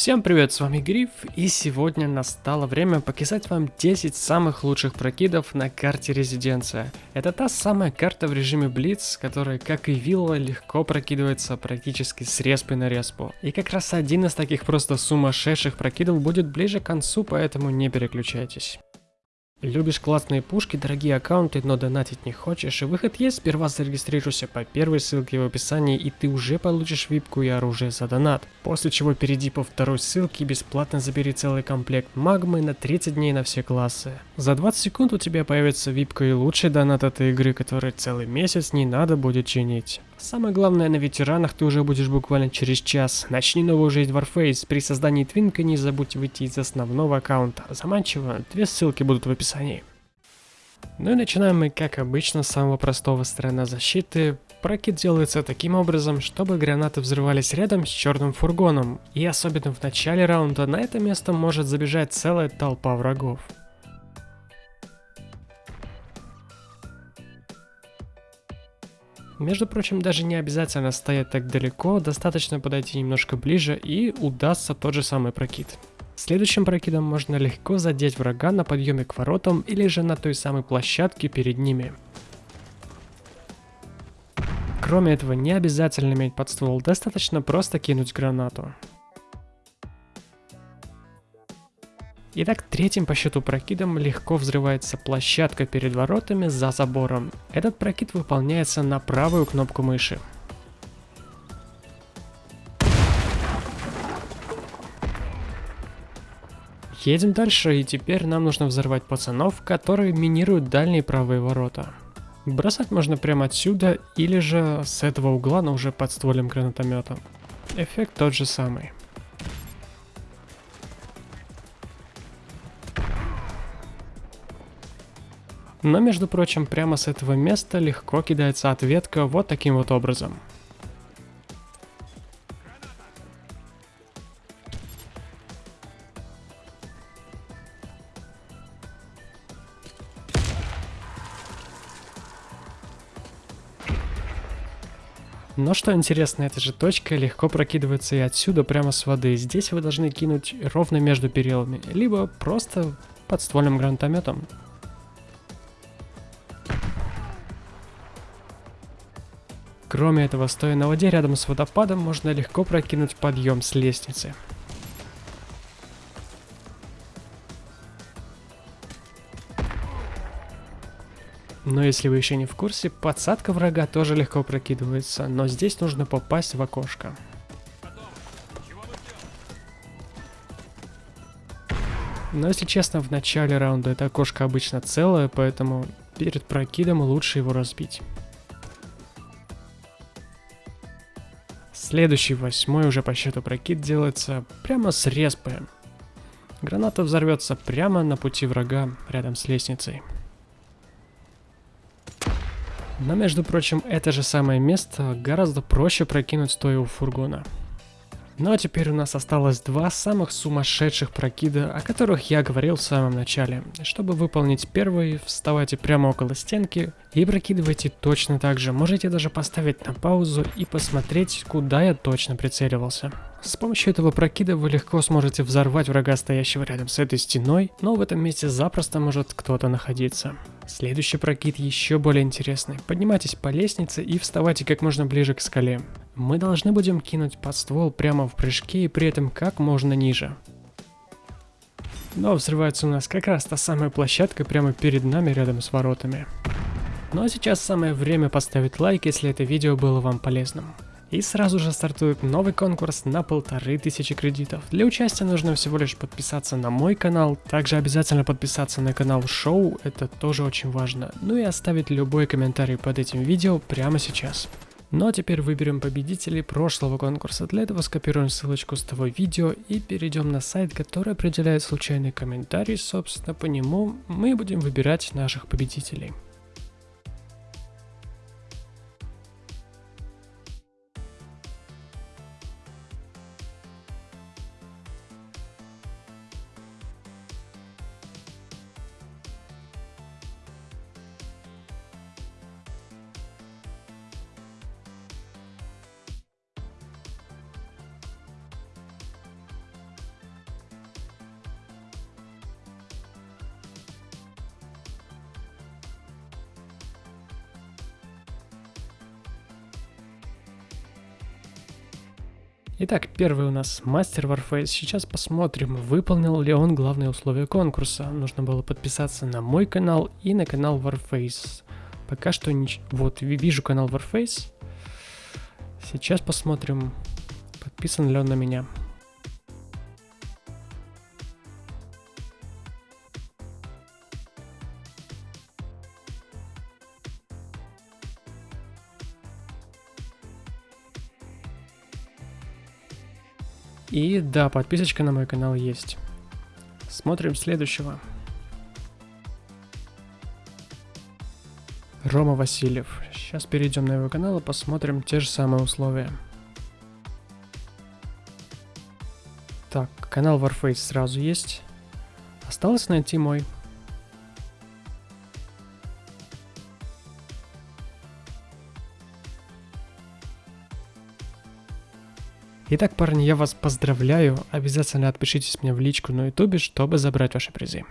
Всем привет, с вами Гриф, и сегодня настало время показать вам 10 самых лучших прокидов на карте Резиденция. Это та самая карта в режиме Блиц, которая, как и Вилла, легко прокидывается практически с респой на респу. И как раз один из таких просто сумасшедших прокидов будет ближе к концу, поэтому не переключайтесь. Любишь классные пушки, дорогие аккаунты, но донатить не хочешь, выход есть, сперва зарегистрируйся по первой ссылке в описании, и ты уже получишь випку и оружие за донат. После чего перейди по второй ссылке и бесплатно забери целый комплект магмы на 30 дней на все классы. За 20 секунд у тебя появится випка и лучший донат этой игры, который целый месяц не надо будет чинить. Самое главное, на ветеранах ты уже будешь буквально через час. Начни новую жизнь в Warface. При создании твинка не забудь выйти из основного аккаунта. Заманчиво, две ссылки будут в описании. Ну и начинаем мы, как обычно, с самого простого сторона защиты. Прокид делается таким образом, чтобы гранаты взрывались рядом с черным фургоном. И особенно в начале раунда на это место может забежать целая толпа врагов. Между прочим, даже не обязательно стоять так далеко, достаточно подойти немножко ближе и удастся тот же самый прокид. Следующим прокидом можно легко задеть врага на подъеме к воротам или же на той самой площадке перед ними. Кроме этого, не обязательно иметь подствол, достаточно просто кинуть гранату. Итак, третьим по счету прокидом легко взрывается площадка перед воротами за забором. Этот прокид выполняется на правую кнопку мыши. Едем дальше, и теперь нам нужно взорвать пацанов, которые минируют дальние правые ворота. Бросать можно прямо отсюда, или же с этого угла, но уже под стволем гранатомета. Эффект тот же самый. Но, между прочим, прямо с этого места легко кидается ответка вот таким вот образом. Но что интересно, эта же точка легко прокидывается и отсюда прямо с воды. Здесь вы должны кинуть ровно между перилами, либо просто под ствольным гранатометом. Кроме этого, стоя на воде рядом с водопадом, можно легко прокинуть подъем с лестницы. Но если вы еще не в курсе, подсадка врага тоже легко прокидывается, но здесь нужно попасть в окошко. Но если честно, в начале раунда это окошко обычно целое, поэтому перед прокидом лучше его разбить. Следующий, восьмой уже по счету прокид делается прямо с респы. Граната взорвется прямо на пути врага, рядом с лестницей. Но, между прочим, это же самое место гораздо проще прокинуть стоя у фургона. Ну а теперь у нас осталось два самых сумасшедших прокида, о которых я говорил в самом начале. Чтобы выполнить первый, вставайте прямо около стенки и прокидывайте точно так же. Можете даже поставить на паузу и посмотреть, куда я точно прицеливался. С помощью этого прокида вы легко сможете взорвать врага, стоящего рядом с этой стеной, но в этом месте запросто может кто-то находиться. Следующий прокид еще более интересный. Поднимайтесь по лестнице и вставайте как можно ближе к скале. Мы должны будем кинуть под ствол прямо в прыжке и при этом как можно ниже. Но взрывается у нас как раз та самая площадка прямо перед нами рядом с воротами. Ну а сейчас самое время поставить лайк, если это видео было вам полезным. И сразу же стартует новый конкурс на полторы тысячи кредитов. Для участия нужно всего лишь подписаться на мой канал, также обязательно подписаться на канал шоу, это тоже очень важно, ну и оставить любой комментарий под этим видео прямо сейчас. Ну а теперь выберем победителей прошлого конкурса. Для этого скопируем ссылочку с того видео и перейдем на сайт, который определяет случайный комментарий. Собственно, по нему мы будем выбирать наших победителей. Итак, первый у нас мастер Warface. Сейчас посмотрим, выполнил ли он главные условия конкурса. Нужно было подписаться на мой канал и на канал Warface. Пока что нич... Вот, вижу канал Warface. Сейчас посмотрим, подписан ли он на меня. И да, подписочка на мой канал есть. Смотрим следующего. Рома Васильев. Сейчас перейдем на его канал и посмотрим те же самые условия. Так, канал Warface сразу есть. Осталось найти мой. Итак, парни, я вас поздравляю. Обязательно отпишитесь мне в личку на ютубе, чтобы забрать ваши призы.